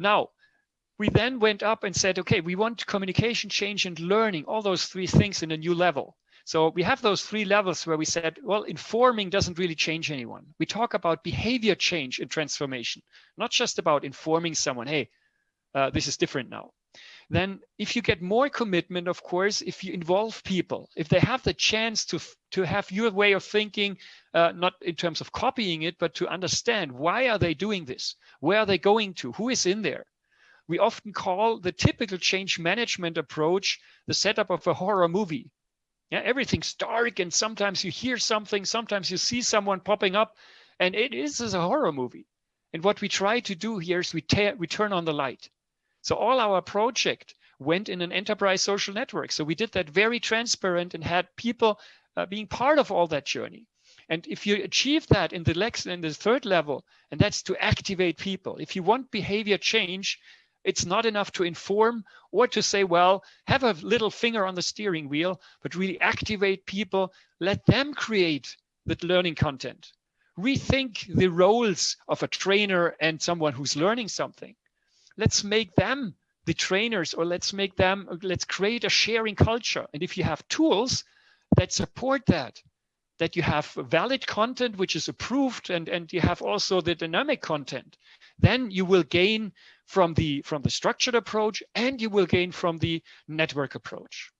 Now, we then went up and said, okay, we want communication change and learning, all those three things in a new level. So we have those three levels where we said, well, informing doesn't really change anyone. We talk about behavior change and transformation, not just about informing someone, hey, uh, this is different now. Then if you get more commitment, of course, if you involve people, if they have the chance to, to have your way of thinking, uh, not in terms of copying it, but to understand why are they doing this? Where are they going to? Who is in there? we often call the typical change management approach the setup of a horror movie. Yeah, everything's dark and sometimes you hear something, sometimes you see someone popping up and it is a horror movie. And what we try to do here is we, we turn on the light. So all our project went in an enterprise social network. So we did that very transparent and had people uh, being part of all that journey. And if you achieve that in the in the third level, and that's to activate people. If you want behavior change, it's not enough to inform or to say, well, have a little finger on the steering wheel, but really activate people, let them create the learning content. Rethink the roles of a trainer and someone who's learning something. Let's make them the trainers or let's make them, let's create a sharing culture. And if you have tools that support that, that you have valid content which is approved and, and you have also the dynamic content, then you will gain from the from the structured approach and you will gain from the network approach.